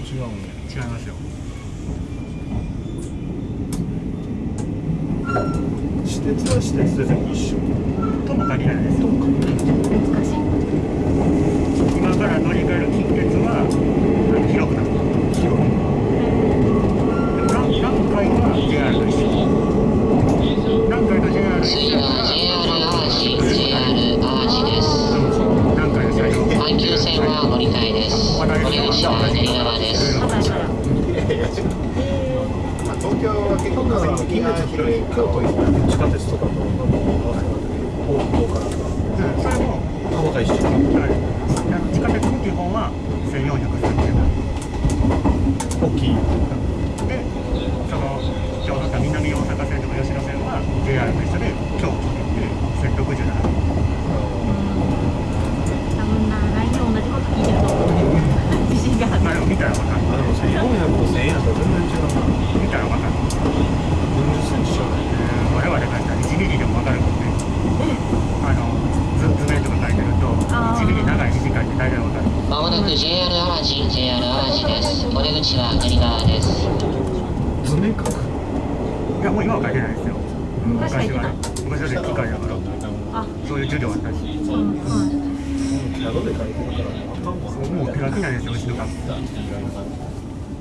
違うんや違いますよ私鉄は私鉄でも一緒とも限らないです難しい今から乗り換える近鉄はあの広くなる広いでも南南海ははから JR 淡路 JR 淡路です南海の車両阪急線は乗り換えですお出口は左側ですまだまだいやいや違うまあ東京は結構風向きが広い京都行って地下鉄とかと大久保からうんそれも浜田一緒はい地下鉄の基本は1430円大きいでその今日乗った南大阪線とか吉野線は JR と一緒で京都って1067円多分な来年同じこと聞いてると思う自信があるまあでも見たらわかるあでも1400と1000円だと全然違うな見たらわかる40センチじゃないえー我々がしたら1ミリでもわかるもんねあの図図面とか書いてるとあー1ミリ長い短いって大体わかるまもなく JR 淡路 JR 淡路です。お出口は左側です。図面書く？いやもう今は書いてないですよ。昔はね昔はね機械だから。あ。そういう授業あったし。うんうんキャドで書いてるからあかんわもう手書きなんですよ。うちの学校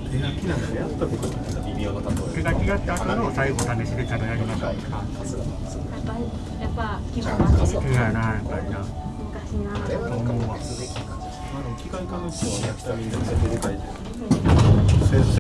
手書きなんかやったことない微妙な例手書きやった後の最後試しでちゃんとやりましたやっぱやっぱ基本はそういやなやっぱりな先生